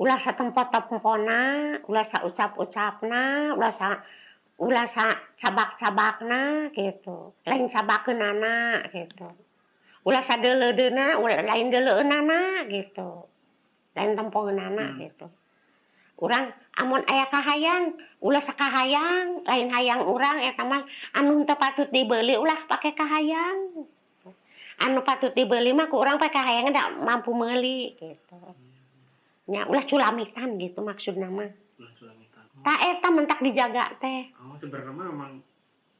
ulasa tempat tapmpona ulasa ucap-ucapna ulasa ulasa cabak-cabakna gitu. Lain cabakenana gitu. Ulasa deledena ula, lain deleunana gitu. Lain tempogeunana hmm. gitu. Orang amun ayah kahayang ulah sakahayang lain hayang orang ya mah anu teu patut dibeli ulah pakai kahayang. Anu patut dibeli mah ku kurang pakai kahayang ndak mampu meli gitu. hmm. Nya ulah culamitan gitu Ulah sulamitan. tak eta mentak dijaga teh. Oh, sebenarnya mah memang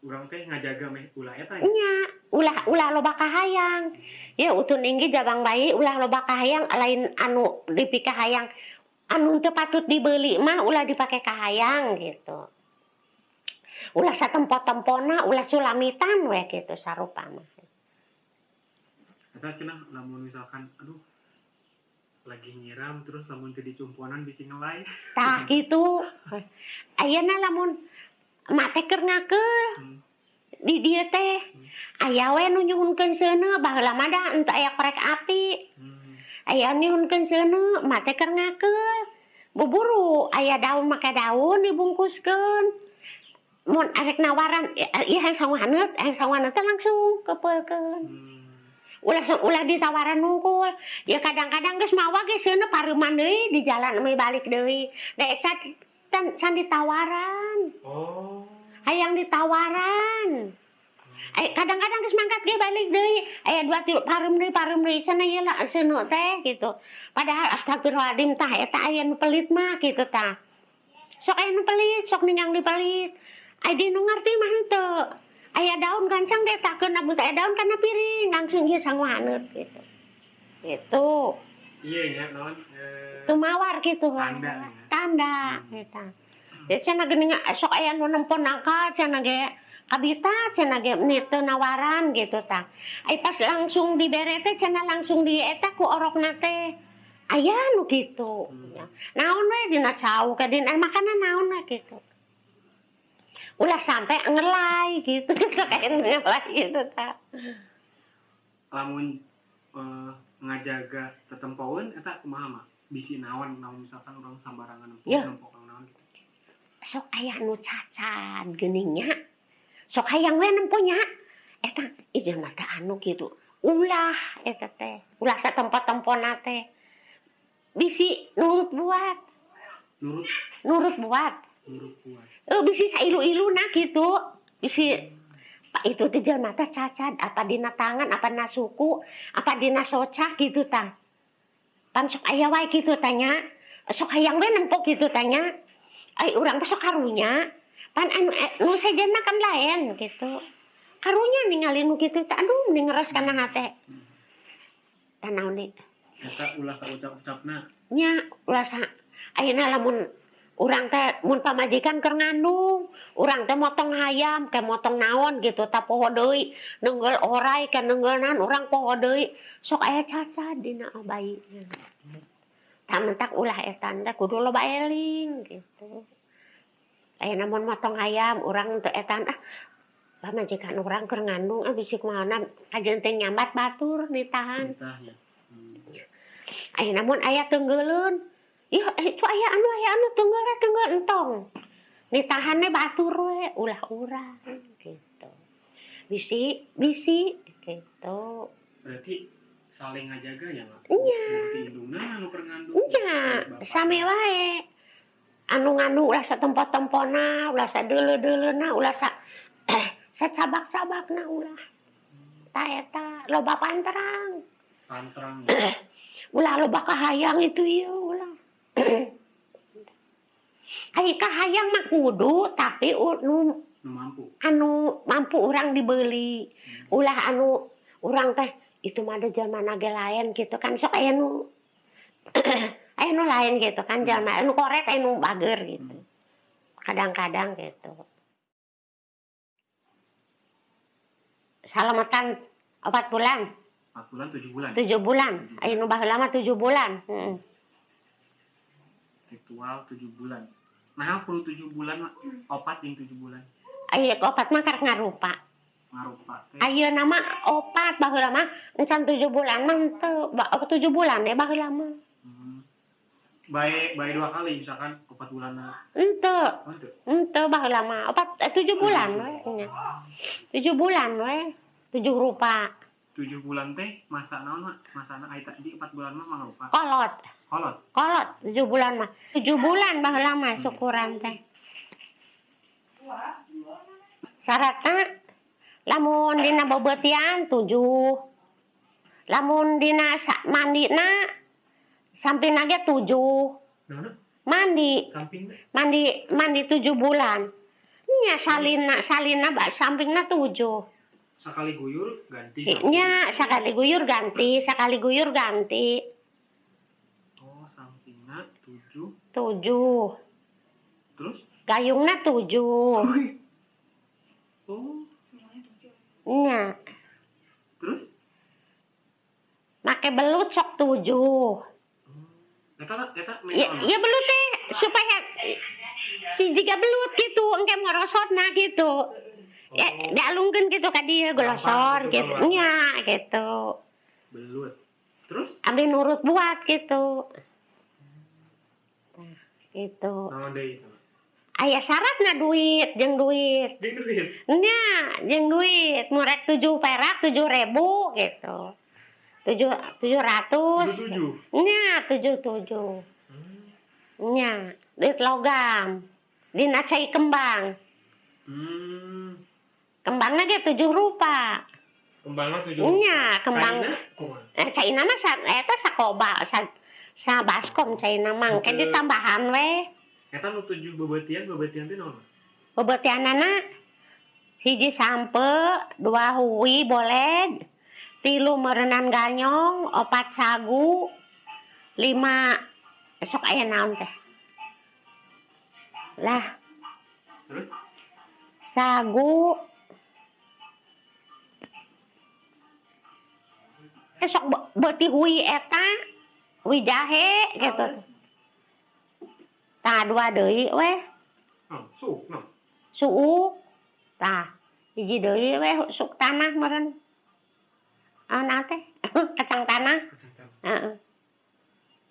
orang teh ngajaga meh ulah eta ya. nya ulah ulah loba kahayang. Ya utun inggi jabang bayi ulah loba kahayang lain anu dipika hayang anu teu patut dibeli mah ulah dipake kahayang gitu. Ulah satempo-tempona ulah sulamitan we gitu sarupa mah. Eta cenah lamun misalkan aduh lagi nyiram terus lamun teu dicumponan bisi ngelai. tah gitu ayeuna lamun mak teh keur ngakeul Hmm. di dieu teh aya we nu nyuhunkeun seuneu baheula mah da henteu aya korek api Hmm. aya nyuhunkeun seuneu mak teh keur ngakeul buburu aya daun make daun dibungkuskeun mun arek nawaran ieu hayang hayang sawangeut teh langsung kepeulkeun Hmm. Ulah ulah ditawaran nungkul. Ya kadang-kadang geus mawa ge seuneu pareuman deui di jalan ame balik deui. Dek can can, can ditawaran. Oh. hayang ditawaran. Eh, kadang-kadang geus mangkat ge balik deui. Aya dua tilu pareum deui pareum deui cenah ieu lah seuneu teh gitu. Padahal astagfirullahaladzim tah eta aya nu pelit mah gitu tah. Sok aya nu pelit sok ningang di pelit. Di nu ngarti mah henteu aya daun gancang deh takeun amun teh aya daun kana piring. Langsung ieu sanguhaneut gitu. Gitu. Iya ya, non. Eh, tumawar gitu. Tanda, ya. tanda eta ya cenah geuning sok aya nu nempon nangka cenah ge kabita cenah ge nitu nawaran gitu tah ai pas langsung dibere teh cenah langsung di eta ku orokna teh. Aya nu gitu Hmm. ya. naon we dina cau ka dina makanan naon gitu ulah sampai ngelai gitu. Nu ngelai gitu tah lamun eh, ngajaga tetempoeun eta kumaha mah? Bisi naon naon misalkan orang sambarangan nempo kang naon gitu. sok aya nu cacan geuningnya sok hayang we nempunya eta ieu mah teh anu kitu. Ulah eta teh ulah sa tempat-tempona teh. Bisi nurut buat. Nurut. Nurut buat. Nurut eh bisi sailu-iluna gitu. Bisi Pak itu teh jelema teh cacat. Apa dina tangan apa dina suku apa dina soca gitu tang pan sok aya wae gitu tanya. Sok hayang we nempok gitu tanya. Ai urang teh sok karunya. Pan anu eh, nu sejenna kan lain gitu. Karunya ningali nu gitu teh. Aduh mending ngeres kana hate tanaon deui Eta ulah saucap-ucapna nya ulah sa ayeuna lamun orang teh mun pamajikan keur ngandung. Orang teh motong hayam ke motong naon gitu tak poho deui. Nenggel orai ke nenggeunan orang poho deui. Sok aya cacat dina oh bayi. Tamentak ulah etan teh kudu loba eling gitu. Aya namun motong hayam orang teu etan ah pamajikan orang keur ngandung ah bisik mana? Ajeun teh nyambat batur ditahan hmm. Ayo namun ayah tenggelun tenggeulun. Ih, itu aya anu aya anu tenggel we tenggel entong. Ditahannya batur we ulah urang gitu. Bisi bisi gitu. Berarti saling ngajaga ya nggak? Iya. Indungna anu ngandung. Iya, sami wae. Anu nganu ulah sa tempat-tempona, ulah sa deuleu-deuleuna, ulah sa sa cabak-cabakna ulah. Ta eta loba panterang. Pantrang. Ulah loba kahayang itu ieu ulah. Ai kahayang mah kudu tapi u- nu Nu mampu. anu mampu orang dibeli. Ulah anu orang teh itu mah ada jalma nage lain gitu kan sok aya nu aya nu lain gitu kan jalma anu korek aya nu bager gitu. Kadang-kadang gitu. Salamatan empat bulan, 4 bulan 7 bulan. tujuh bulan. Aya nu baheula mah tujuh bulan. Heeh. Ritual 7 bulan. Nah, perlu 7 bulan opat yang 7 bulan. Aya opat mah karek ngarupa. Ngarupa teh. Ayo nama opat baheula mah encan tujuh bulan mah teu ba- tujuh bulan ya baheula mah. Hmm. baik baik dua kali misalkan empat bulan ente oh, itu ente baheula mah opat eh, tujuh bulan we nya. tujuh bulan we tujuh rupa tujuh bulan teh masa naon masa na aita di empat bulan mah mah lupa. Kolot. Kolot? Kolot tujuh bulan mah. Tujuh bulan baheula mah syukuran teh. Syaratna lamun dina bebetian tujuh. Lamun dina sa- mandina samping aja tujuh. Mandi. Mandi mandi tujuh bulan. Nya salina salina ba sampingna tujuh sekali guyur ganti. Nya sekali guyur ganti. Sekali guyur ganti. Oh sampingnya tujuh. Tujuh. Terus? Gayungna tujuh. Oh nya terus? Make belut sok tujuh. Eta eta ya, ya belut teh supaya si jika belut gitu engke morosotna gitu ya dialungkeun gitu ka dia glosor Gampang gitu. Gitu nya gitu. Belut. Terus? Ambil nurut buat gitu. Nah, gitu naon deui aya syaratna duit? Jeung duit. Dia duit? Nya jeung duit. Murek tujuh perak tujuh ribu gitu. Tujuh tujuh ratus. Tujuh nya tujuh tujuh. Nya duit logam. Dina cai kembang. Hmm kembangnya ge tujuh rupa kembangnya tujuh nya kembang kumaha? eh caina mah sa eta sakoba sa sa baskom caina mah Betul. ditambahan we Eta nu tujuh bebetian, bebetian teh naon? bebetianana hiji sampe dua hui boleh tilu merenan ganyong opat sagu lima esok aya naon teh lah Terus? sagu esok be- beuti hui eta hui jahe gitu. Tah dua deui weh. Suuk, no. suuk. Tah hiji deui we suk tanah meureun. Ana teh kacang tanah. Heeh.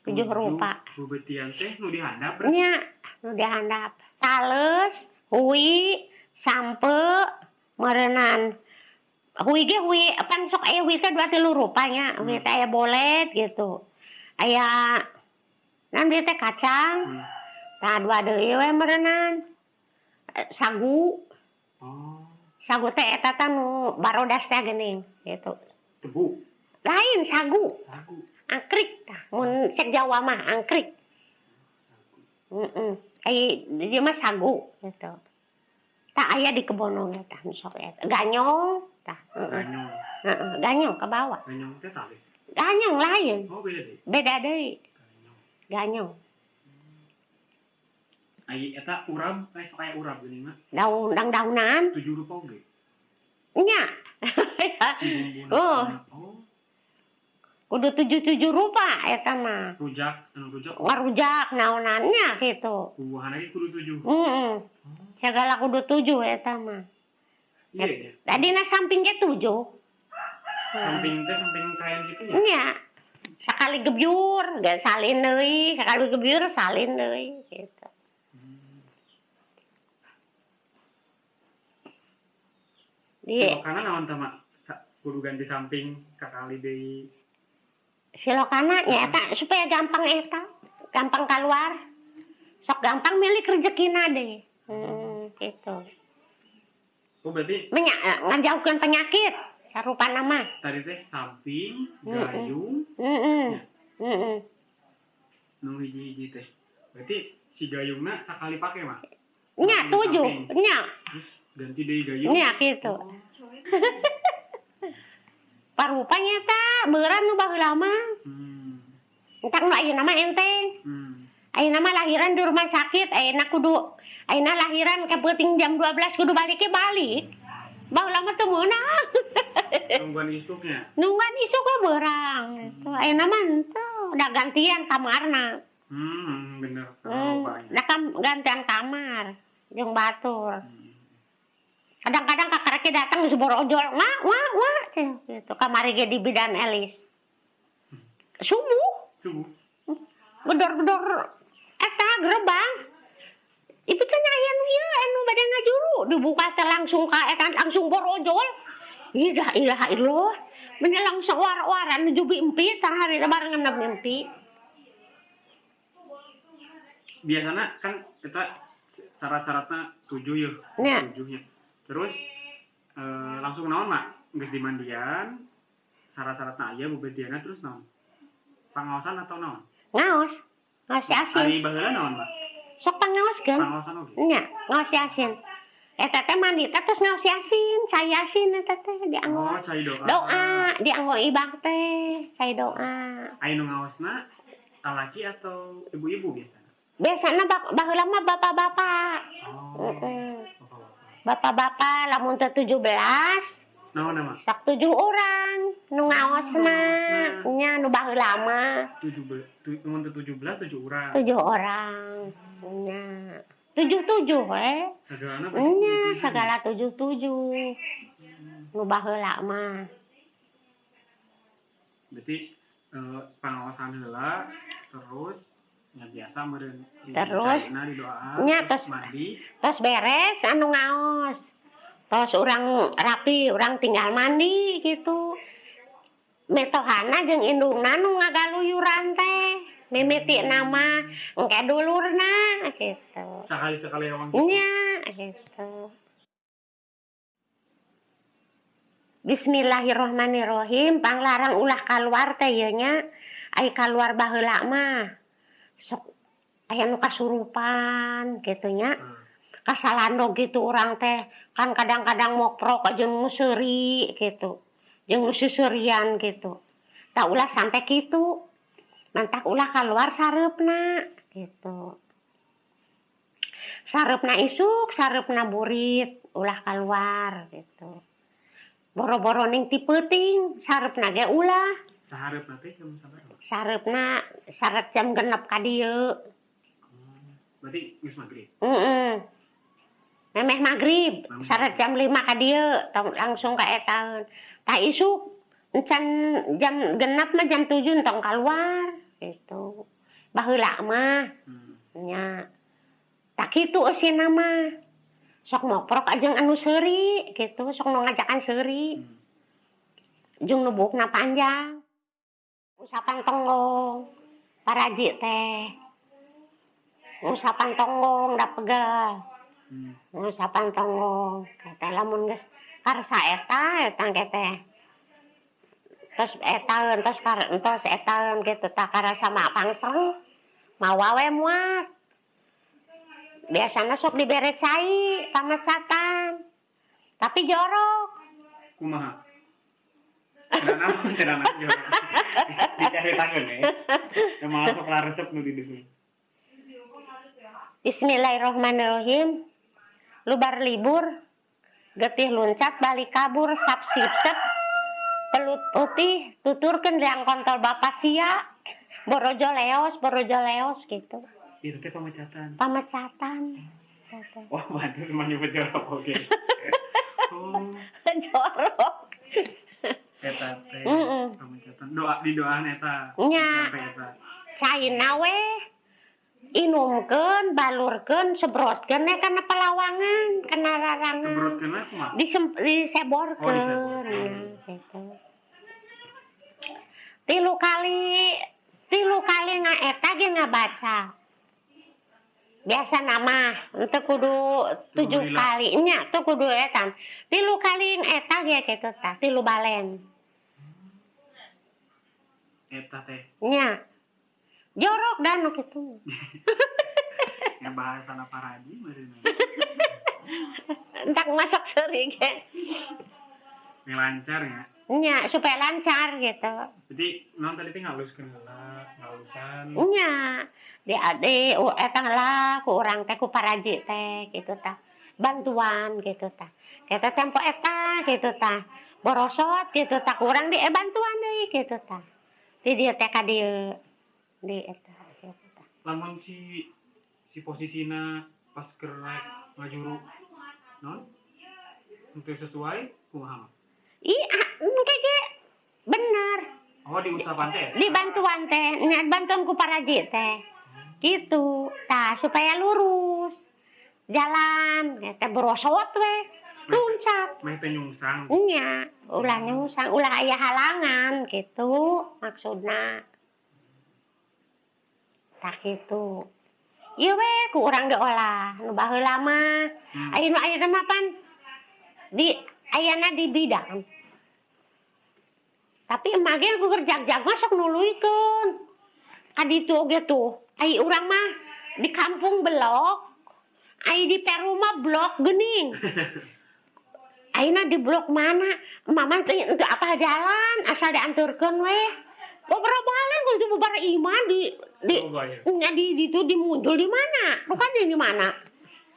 Tujuh rupa. Bebetian teh nu dihandap nya nu dihandap tales hui sampe merenan hui ge hui kan sok aya hui teh dua tilu rupanya hui teh aya bolet gitu. Aya nan dia teh kacang Hmm. tah dua deui we merenan. Eh, sagu. Oh, sagu teh eta teh nu barodas teh geuning gitu. Tebu, lain sagu. Sagu. angkrik tah mun cek Jawa mah angkrik. Heeh ai dia mah sagu gitu tak aya di kebono ge tah sok eta ganyong tah Ganyong. ganyong ke bawah Ganyong teh talis. ganyong lain Oh, beda deh. beda deui Ganyong. Ai eta urab, eh sok aya urab geuning mah. daun dang daunan Tujuh rupa oge. nya Si. Oh. Oh, kudu tujuh tujuh rupa eta mah rujak, anu rujak. ngarujak naonannya gitu Buahan lagi kudu tujuh. heeh Oh, segala kudu tujuh eta mah iya ya. tadi na samping ge tujuh. Samping teh samping kain gitu ya. nya sekali gebyur gak salin deui. Sekali gebyur salin deui gitu. Hmm. di Karena naon teh mak? Kudu ganti samping kakali deui. silokana nyata supaya gampang eta gampang keluar. Sok gampang milik rezekina deh. Hmm, gitu Oh, berarti Menya, ngajauhkan penyakit sarupa nama tadi teh samping, gayung, Heeh. Heeh. nu hiji-hiji teh. Berarti si gayungna sakali pake mah. nya tujuh nya ganti deui gayung. nya gitu parupanya ta berat nu baheula mah Hmm. entak nu ayeuna mah enteng Hmm. ayeuna mah lahiran di rumah sakit ayeuna kudu ayeuna lahiran ke penting jam 12 kudu balik ke balik baheula mah teu meunang Tungguan isuknya. nungguan isuk we beurang gitu ayeuna mah henteu da gantian kamarna Hmm, bener. hmm, Hmm. da kam gantian kamar jeung batur. Hmm. kadang-kadang kakarake datang geus borojol wah wah wah gitu. Kamari di bidan elis. Subuh. Subuh. gedor-gedor. Eta gerbang Ibu tanya aya nu ieu anu bade ngajuru dibuka teh langsung ka eta langsung borojol. Ilah ilah illallah. Bener langsung war-war anu jubi empi tah hari barengan mimpi. biasanya kan kita syarat-syaratnya tujuh ya Nya. tujuhnya terus eh, langsung naon mak nggak dimandian syarat-syaratnya aja bubediana terus naon pangaosan atau naon Ngaos. Ngaos si asin. hari baheula naon mak Sok pangaoskeun. pangaosan oke Nya, ngaos si asin. Eta teh mandi teh terus ngaos si asin, cai asin eta teh dianggo. oh cai doa. Doa, dianggo ibang teh, cai doa. Ayo ngaosna laki atau ibu-ibu biasanya Biasana bak baheula mah bapak-bapak. oh bapak-bapak. Lamun teh 17 naon nama sak tujuh orang nu ngaosna. nya nu baheula mah. Tujuh belas tujuh belas tujuh orang tujuh orang nya tujuh tujuh eh nya segala tujuh tujuh nu baheula mah. Berarti eh, pengawasan heula terus ya biasa meureun si Terus, didoa nya, terus mandi. terus beres anu ngaos. Terus orang rapi orang tinggal mandi gitu. Metohana jeung indungna nu ngagaluyuran teh. Mimiti nama engke dulurna gitu. Sekali sekali orang nya gitu. Bismillahirrohmanirrohim panglarang ulah keluar teh ieu nya. Ai keluar baheula mah. Sok aya kasurupan gitu nya. Hmm. kasalando gitu orang teh. Kan kadang-kadang moprok aja museri gitu. Jeung nu susurian gitu. Tak ulah sampai gitu mantak ulah keluar sareupna gitu sareupna isuk sareupna burit ulah keluar gitu boro-boro ning ti peuting sareupna ge ulah saharep nanti jam sabaraha sareupna saret jam genep ka dieu Hmm. berarti geus maghrib Heeh. Memeh maghrib, Maghrib. sarat jam 5 ka dieu, langsung ka etaeun. Tah isuk encan jam genap mah jam 7 tong keluar gitu. Baheula mah hmm. nya. tak itu si nama. Sok ngoprok ajeng anu seri gitu. Sok no ngajakan seri hmm. jung nubuk na panjang usapan tonggong. Paraji teh. Usapan tonggong da pegal hmm. usapan tonggong. Kata lamun geus karsa eta eta kete terus eta terus kar terus eta gitu tak karasa mak pangseng mawawe muat biasanya sok dibere cai pamecatan tapi jorok. Kumaha? Tidak naon yo dicari tangan ya? Yang masuk lah resep nu di dieu Bismillahirrohmanirrohim lubar libur. Getih luncat balik kabur sap sip sep pelut putih tuturkan yang kontol bapak sia. Borojo leos borojo leos gitu itu teh pemecatan pamecatan gitu. wah bantu cuma nyebut jorok oke oh jorok eta teh Mm-mm. pemecatan doa di doaan eta Nya. Caina we inumkeun balurkeun sebrotkeun ya kana pelawangan kana rarangan sebrut kena kumaha disem diseborkeun Oh, diseborkeun. gitu. tilu kali tilu kali ngaeta ge ngabaca biasa nama. Itu kudu tujuh kali. Nya tuh kudu etan tilu kali eta ge gitu tah tilu balen. Eta teh. Nya jorok dan nu kitu. Ya bahasa paraji meureun. Entak masak seri ge yang lancar ya nya supaya lancar gitu. Jadi non tadi teh ngaluskeun heula ngalusan. Nya di ade oh eta lah ku urang teh ku paraji teh gitu tah. Bantuan gitu tah. Kita tempo eta gitu tah. Borosot gitu tah. Kurang di eh, bantuan deui gitu tah. Di dieu teh ka dieu di eta gitu tah. Lamun si si posisina pas keur naik ngajuru non? Untuk sesuai kumaha mah? Bener Oh di usapan teh. di bantuan teh bantuan ku paraji teh gitu tah supaya lurus jalan ya teh berosot we luncat Meh teh nyungsang. nya ulah nyungsang ulah aya halangan gitu maksudna tak gitu Iya we, ku urang diolah, nu baheula mah. Hmm. Ayeuna ayeuna mah pan di ayana di bidang. tapi emage gerjak-jak masuk nuluikeun adi tuh oge tuh ai urang mah di kampung blok ai di perumah blok gening Aina di blok mana? Mama tanya untuk apa jalan? Asal dianturkan weh. Pemberobolan kunci bubar iman di di nya di di itu di muncul di mana? Bukan di mana?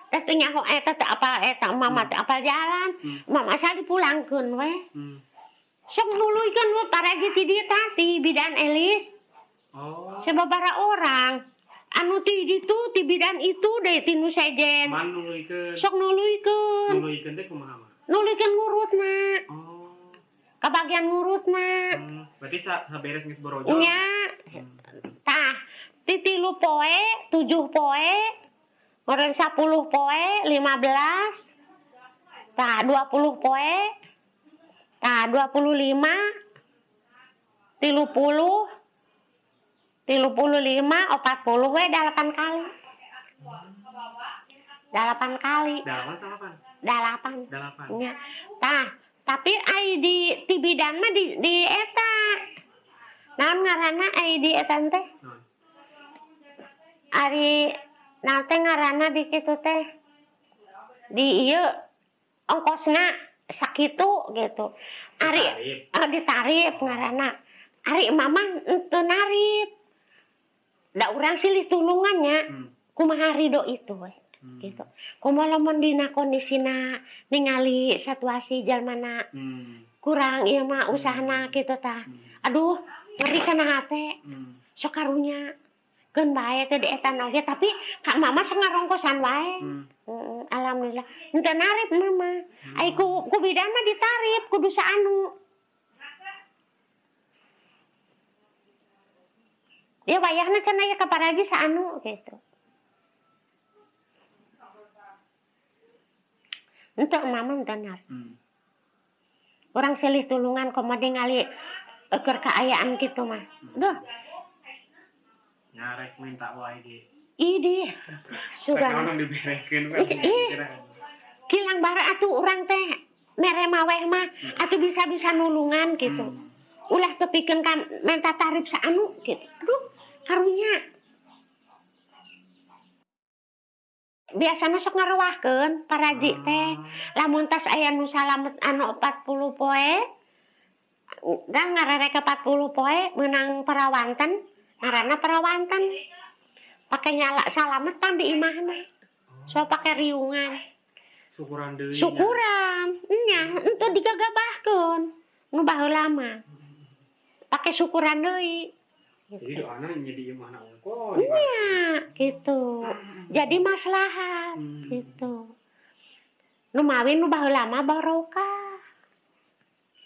Tetenya kok eh tete apa eh mama teh apa jalan? Hmm. Mama saya dipulangkan weh. Hmm. Sok nuluykeun we paraji ti dieu tah ti bidan Elis. Oh. Sababaraha orang. Anu ti ditu ti bidan itu deh ti nu sejen. Man nuluykeun. Sok nuluykeun. Nuluykeun teh kumaha mah? Nuluykeun ngurutna. Oh. Kabagian ngurutna. Hmm. Berarti sa saberes geus borojo. Nya Hmm. tah ti tilu poe, tujuh poe, orang sepuluh poe, lima belas, tah dua puluh poe, tah dua puluh lima, tilu puluh, tilu puluh lima, opat puluh, we delapan kali. Delapan kali, Dalapan sama apa? delapan. Dalapan. Nya. Tah, tapi ai di ti bidan mah di di eta. Naon ngaranna ai di eta teh? Ari naon teh ngaranna di kitu teh? Di ieu ongkosna sakitu gitu. Ari Tarif. ah, ditarif ngaranna. Ari mama teu narif. Da urang silih tulungannya Hmm. kumaha ridho itu we Hmm. gitu. Kumaha lamun dina kondisina ningali situasi jalmana Hmm. kurang ieu mah usahana gitu tah. Hmm. Aduh, ngeri kana hate. Hmm. Sok karunya keun bae teh di eta oge tapi kak mama sok ngarongkosan wae. Hmm. Alhamdulillah. Henteu narif mama. Ai ku ku bidan mah ditarif kudu saanu. Dia wayahna cenah ya ka paraji saanu gitu. Untuk mama narif. Hmm. Orang silih tulungan komode ngali eker kaayaan gitu mah. Duh, nyarek minta wae ge ide wae kilang bara atuh orang teh mere maweh mah hmm. atuh bisa-bisa nulungan gitu. Hmm. ulah tepikeun kan menta tarif saanu gitu. Aduh karunya biasanya sok ngaruahkan paraji ah. teh. Lamun tas ayah nu salamet anu 40 poe dan ngarerek 40 poe menang perawanten. Ngaranna perawanten. Pakai nyala salametan di imahna. So pakai riungan. Syukuran deui. syukuran nya itu digagabahkeun nu baheula mah pakai syukuran deui Jadi doana jadi imahna ongko. nya gitu jadi maslahat Hmm. gitu nu mawin nu baheula mah barokah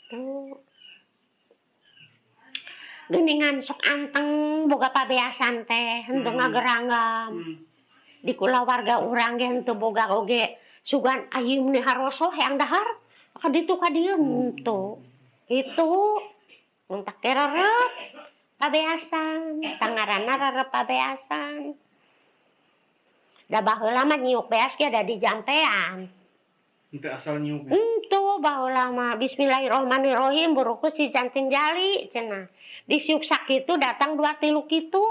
tuh geningan sok anteng boga pabeasan teh henteu Hmm. ngageranggam Hmm. di kulawarga urang ge henteu boga oge sugan ayeuna meni haroso hayang dahar? Ka ditu ka dieu henteu itu muntak teh rerep pabeasan. Tangaranna rerep pabeasan. Da baheula mah nyiuk beas ge ada di jampean Itu asal nyuk. Ento baheula mah bismillahirrahmanirrahim buruku si janting jali cenah di siuk sakitu datang dua tilu kitu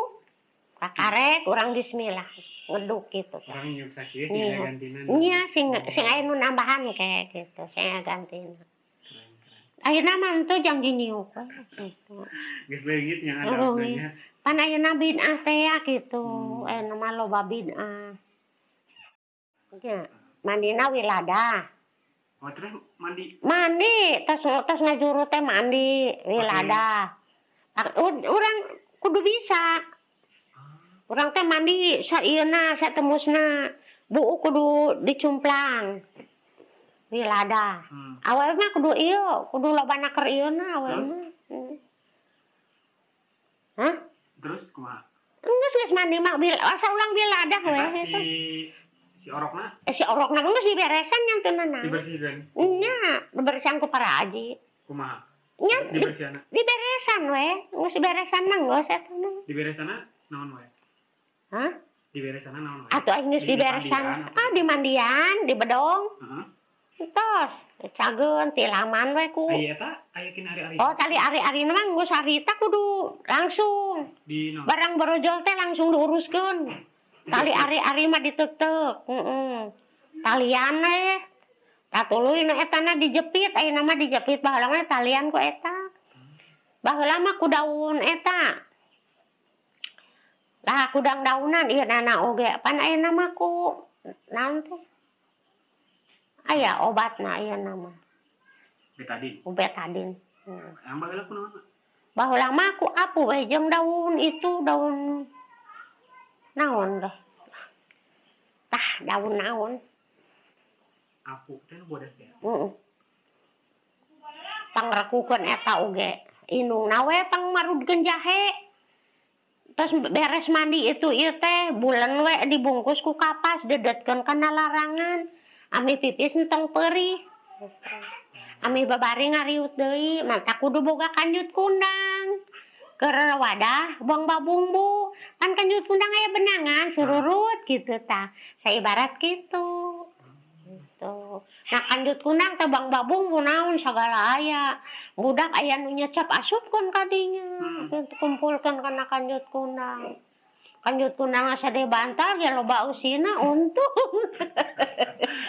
kakarek urang bismillah ngeduk gitu Orang nyuk sakit sih Iya. gantinan. Iya, sing sing aya nu nambahan kayak gitu, saya gantina. Keren, keren. Ayeuna mah teu jang diniuk we, gitu. Geus yang ada Oh, sebenarnya. Pan ayeuna bid'ah teh ya gitu, Hmm. aya mah loba bid'ah. Ya, mandina wilada. Oh terus mandi. Mandi, tos tos ngajuru teh mandi, wilada. Ak- u- Urang kudu bisa. Urang teh mandi saieuna, satemusna. Buu kudu dicumplang. Wilada. Hmm. awal mah kudu iyo kudu loba naker iyo na awal Terus? mah Hmm. Hah? terus kumaha Geus geus mandi mah bil asa ulang we Eta eta. si si orokna Eh, si orokna geus diberesan yang teu naon. dibersihkan Nya, diberesan ku para aji. kumaha Nya, di, dibersihana diberesan we. Geus diberesan mah geus eta mah. diberesana naon wae Hah? diberesana naon wae Atuh aing geus Di diberesan. mandian atau- Ah, di mandian, di bedong. Heeh. Tos, cageun ti laman we ku. aya eta aya kini hari-hari Oh, tali ari-ari mah geus harita kudu langsung. di naon Barang berojol teh langsung diuruskeun. tali ari-ari mah ditutup heeh. Talian eh. Tatuluy nu eta na dijepit ayeuna mah dijepit baheula mah talian ku eta. Baheula mah ku daun eta. Lah kudang daunan ieu nana oge pan ayeuna mah ku nanti aya obatna ayeuna mah. Betadin betadin hmm. baheula ku baheula mah ku apu we jeung daun itu daun naon deh tah daun naon aku teh bodas ya uh -uh. pangrekukeun eta oge inung nawe pangmarudkeun jahe terus beres mandi itu ieu teh bulan we dibungkus ku kapas dedetkeun kana larangan ami pipis entong perih ami babari ngariut deui manta kudu boga kanjut kuna Wadah buang babumbu. Kan kanjut kundang aya benangan sururut gitu tah. Saibarat gitu. Gitu. Nah kanjut kundang teh bang babumbu naon sagala aya. Budak aya nu nyecap asupkeun ka dinya. Hmm. Kumpulkeun kana kanjut kundang. Kanjut kundang asa de bantar ge loba usina untung.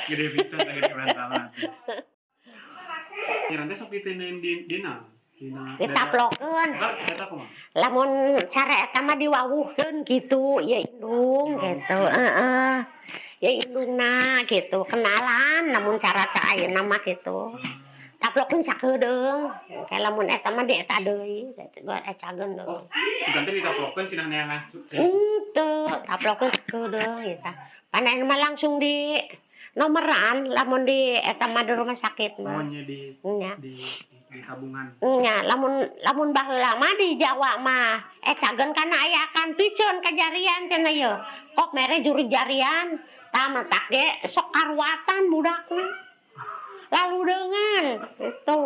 gede pisan teh ya nanti sok diteuneun di dina kumaha lamun cara eta mah diwawuhkeun gitu ya indung gitu heeh. Ya indungna gitu kenalan namun cara ca ayeuna mah gitu. Taplokeun sakedeung kayak lamun eta mah di eta deui. Gua ecageun deui nanti ditaplokeun cenah neangan henteu taplokeun sakedeung gitu panain mah langsung di nomeran lamun di eta mah di rumah sakit mah. Di nya. di di tabungan nya lamun lamun baheula mah di Jawa mah eh cagen kana aya akan piceun kajarian cenah ye kok mere juru jarian tah matak ge sok karwatan budakna. Lalu dengan itu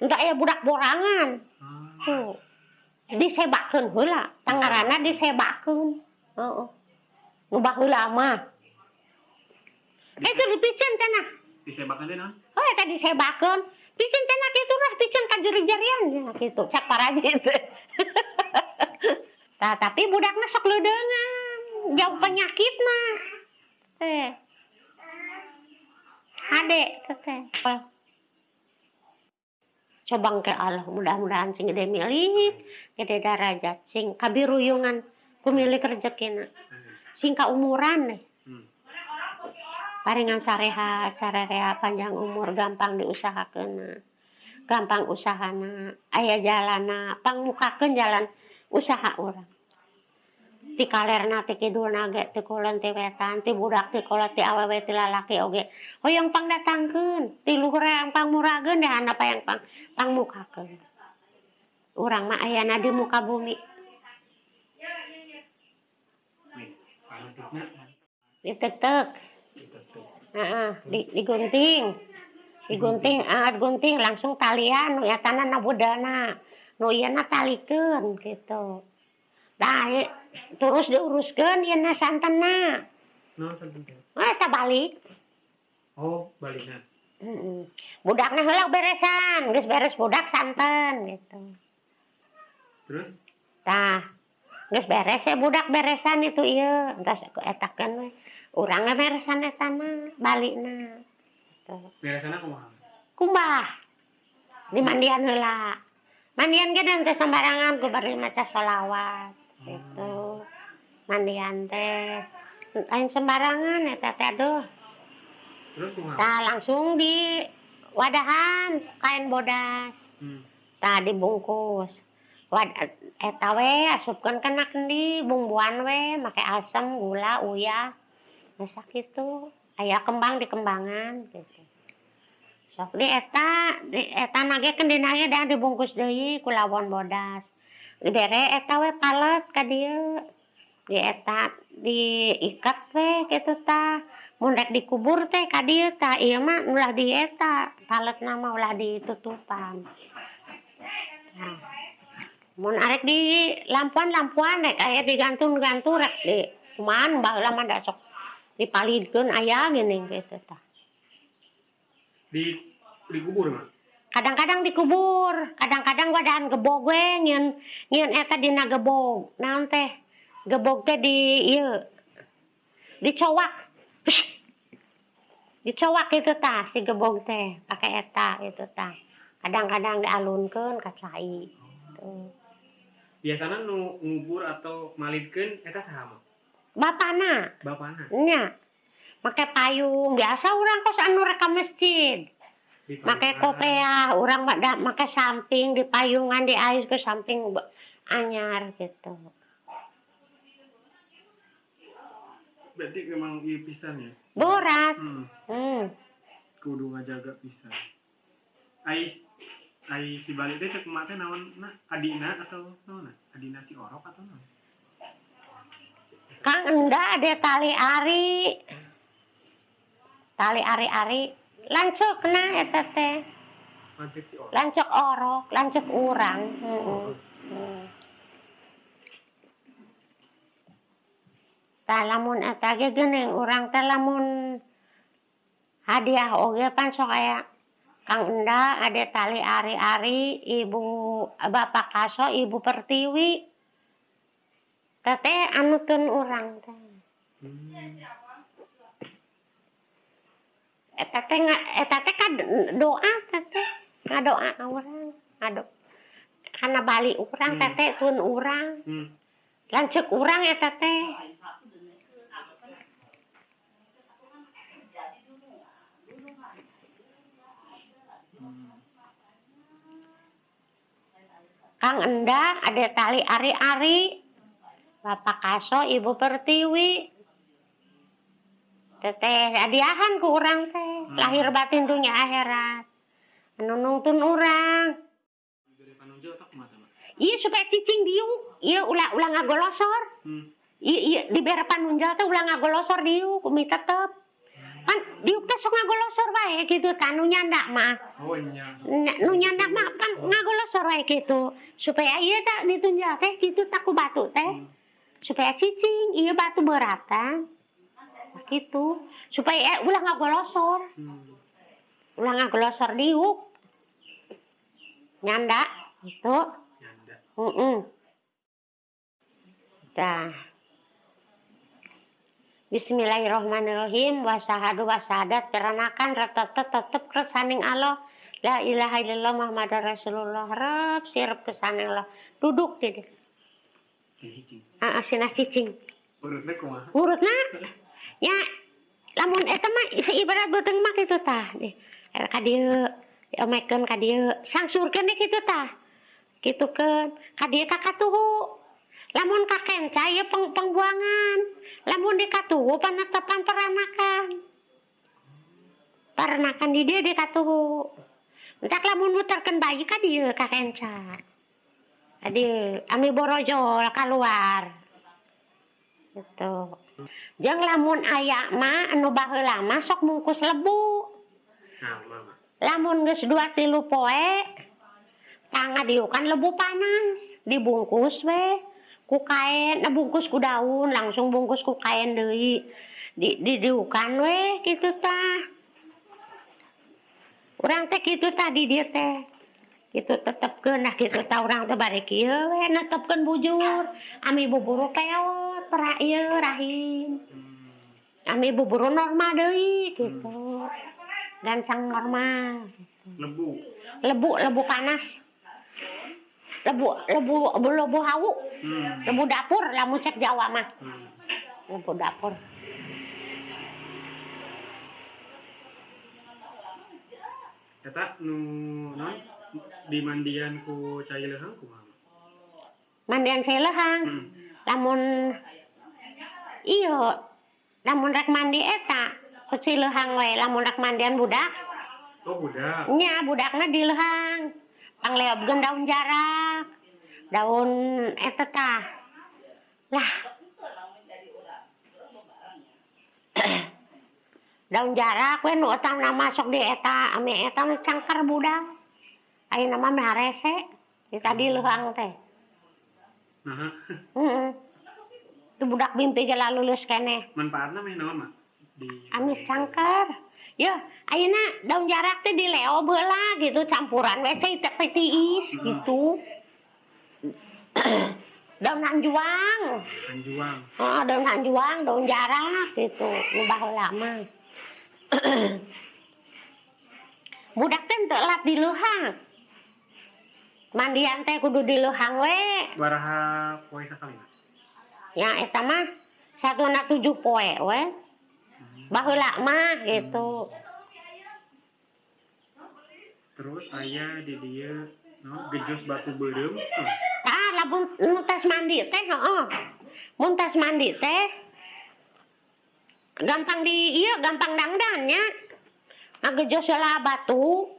entah aya budak borangan. Ah, tuh disebakeun heula tangarana disebakeun. Heeh. Nu baheula mah eh itu dipiceun cenah. Disebakan teh naon Oh, eta disebakeun. Picen cenah kitu lah, picen ka juru jarian ya kitu. Cak paraji teh. Tah, tapi budakna sok leudeungan, jauh penyakitna. Teh. Hade teh. Coba ke Allah, mudah-mudahan sing gede milik, gede darajat, sing kabiruyungan ku milik rezekina. Sing kaumuran deh. paringan sareha sarerea panjang umur gampang diusahakan gampang usahana ayah jalana pangmukakeun jalan usaha orang ti kalerna ti kidul nage ti kulon ti wetan ti budak ti kola ti awewe ti lalaki oge. Hoyong pang datangkeun ti luhur yang pang murageun dahana payang pang pang mukakeun urang mah ayana di muka bumi. Ditetek Heeh, di, digunting. Digunting, ah digunting langsung talian nu etana na budana. Nu ieu na talikeun gitu. Dah ieu terus diuruskeun ieu na santenna. naon santen teh Ah eta balik. oh balikna Heeh. Budakna heula beresan, geus beres budak santen gitu. terus Tah, geus beres ya budak beresan itu ieu. Entas aku etakeun we. orang beresan eta mah balikna. Beresana kumaha? Kumbah. Di mandian heula. Mandian ge dan sembarangan ku bari maca sholawat hmm. gitu. Mandian teh lain sembarangan eta teh aduh. Terus kumaha? Nah, langsung di wadahan kain bodas. Hmm. tah dibungkus. Wad eta we asupkeun kana kendi bumbuan we make asam gula uyah. masak gitu aya kembang dikembangan gitu. Sok di eta di eta nage kendinanya dah dibungkus deui ku lawon bodas. Dere eta we palet ka dieu. Di eta diikat we kitu tah mun rek dikubur teh ka dieu tah ieu mah ulah di eta palet nama ulah ditutupan nah mun arek di lampuan lampuan rek aya digantung-gantung rek di kumaha baheula mah da sok dipalidkeun aya geuning gitu ta. Di dikubur mah kadang-kadang dikubur kadang-kadang wadaan gebog we nyeun nyeun eta dina gebog naon teh gebog teh di ieu dicowak dicowak itu tah si gebog teh pakai eta itu tah kadang-kadang dialunkeun ka cai Tuh. biasanya nu ngubur atau malidkeun eta saha mah bapana. Bapana. Nya make payung. Biasa orang kos anu reka masjid. Payungan. kopiah orang pada make samping. Di payungan di ais ke samping anyar gitu. Berarti memang ieu pisan ya? Berat hmm. hmm. kudu ngajaga pisan. Ai ai si balik teh cek emak teh naon na? Adina atau naon adina si orok atau naon kang enggak ada tali ari. Tali ari-ari lancuk na eta teh si orok. Lancuk orok lancuk urang. Heeh. Hmm. Tah lamun eta ge geuning urang teh lamun hadiah oge pan sok aya. Kang Enda ada tali ari-ari ibu bapak kaso ibu pertiwi Tete anukan orang teh. Hmm. Eta teh eta teh ka doa teh ngadoa orang ngado karena balik orang hmm. teh kun orang hmm. lanjut orang eta teh. Kang Endah ada tali ari-ari. Bapak Kaso Ibu Pertiwi. Teteh hadiahan ku urang teh. Lahir batin dunia akhirat. Anu mak iya supaya cicing diuk iya ulah ulah ngagolosor. Hmm. iya iya di bere panunjal teh ulah ngagolosor diuk umi tetep. Kan diuk teh sok ngagolosor wae gitu tanu nyandak mah. Oh Nya- nu nyandak mah kan ngagolosor wae gitu. Supaya iya tak ditunjal teh gitu tak ku batu teh. Hmm. Supaya cicing iya batu beratan gitu supaya eh, ulah ngagolosor hmm. ulah ngagolosor diuk nyandak gitu nyanda Heeh. Dah. Bismillahirrahmanirrahim. Wasahadu wasadat teranakan retetep tetep kesaning Allah. La ilaha illallah Muhammad Rasulullah. Rab sirep kesaning Allah. Duduk di sinah cicing. urutnya kumaha Urutna. Ya, lamun eta mah ibarat beuteung mah kitu tah. Di ka dieu, diomekeun ka dieu, sangsurkeun deh kitu tah. Kitu keun, ka dieu ka katuhu. Lamun ka kenca ieu peng pengbuangan. Lamun di katuhu panetepan peranakan. Peranakan di dieu di katuhu. Entak lamun muterkeun bayi ka dieu ka kenca. Ka dieu, ami borojol keluar. Gitu. Jeung lamun aya mah anu baheula mah sok mungkus lebu. nah mama Lamun geus dua tilu poe tangga diukan lebu panas, dibungkus we ku kain, bungkus ku daun, langsung bungkus ku kain deui. Di di diukan we kitu tah. Urang teh kitu tah di dieu teh. Kitu tetepkeun nah kitu tah urang teh bari kieu we netepkeun bujur. Ami buburu peot, pra ieu rahim. Ami buburu normal deui gitu. Gancang normal. lebu Lebu lebu panas. Lebu lebu lebu, lebu hawu, hmm. lebu dapur lamun cek Jawa mah. hmm. Lebu dapur. Eta nu non di mandian ku cai kumaha Mandian selehang. hmm. Lamun iyo lamun rek mandi eta ku cileuhang we lamun rek mandian budak. Oh budak. Nya budakna di lehang. Pangleobkeun daun jarak. Daun eta tah. Lah. Daun jarak we nu utang nama masuk di eta ame eta mah cangker budak ayeuna nama mah rese di tadi leuhang teh nah heeh itu budak mimpi geus lulus keneh manfaatnya mah naon di Amis cangker. Ya, ayeuna daun jarak teh dileo beula gitu campuran we teh tiis gitu. daun hanjuang. anjuang Oh, daun hanjuang, daun jarak gitu. Nu baheula mah. Budak teh teu lat di leuhang. Mandian teh kudu di leuhang we. baraha poe sakali Mak? Ya eta mah satuna tujuh poe we. Baheula mah gitu. terus aya di dia no, gejos batu beureum tuh Ah, lamun mun tes mandi teh heeh. Mun tes mandi teh gampang di iya gampang dangdannya. Ngagejos heula batu.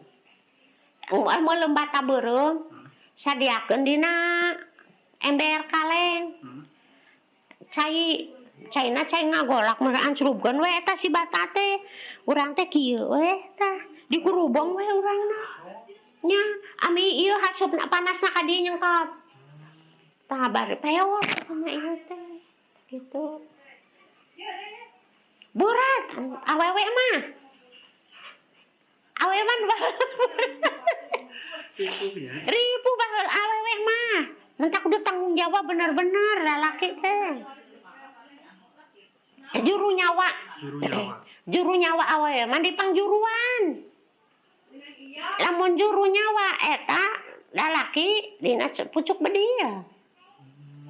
Umar meuleuh bata beureum. sadiakeun dina ember kaleng. Hmm. cai China cai ngagolak meuraan surupkeun we eta si bata teh. Urang teh kieu we tah dikurubong we urangna nya ami ieu hasupna panasna ka dieu nyengkap tah bari peot kana ieu teh gitu. Burat awewe mah. Awewe mah Tipu ya ribu bahal awewe mah. Mentak udah tanggung jawab bener-bener lalaki teh. Juru nyawa, juru nyawa juru nyawa awewe mah dipangjuruan. Lamun juru nyawa eta lalaki dina pucuk bedia.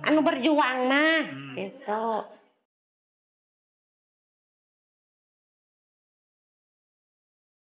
Anu berjuang mah Hmm. gitu.